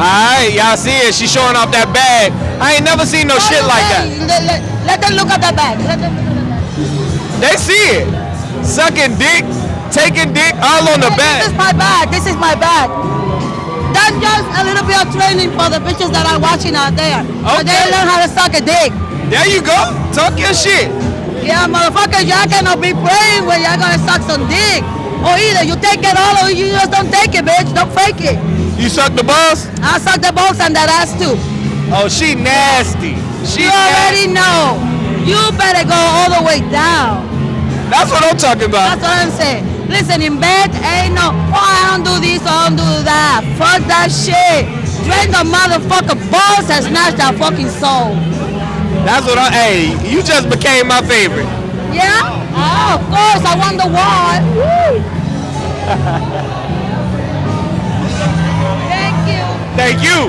Alright, y'all see it. She's showing off that bag. I ain't never seen no shit like that. Let, let, let them look at the bag. Let them look at the bag. They see it. Sucking dick, taking dick all on the Hey, bag. This is my bag. This is my bag. That's just a little bit of training for the bitches that are watching out there. So they learn how to suck a dick. There you go. Talk your shit. Yeah, motherfuckers, y'all cannot be praying when y'all gonna suck some dick. Or either you take it all or you just don't take it, bitch. Don't fake it. You suck the balls? I suck the balls and that ass too. Oh, she nasty. She You already know. You better go all the way down. That's what I'm talking about. That's what I'm saying. Listen, in bed ain't no, oh, I don't do this, I don't do that. Fuck that shit. Drain the motherfucker balls and snatch that fucking soul. That's what I. Hey, you just became my favorite. Yeah? Oh, of course, I won the war. Thank you. Thank you.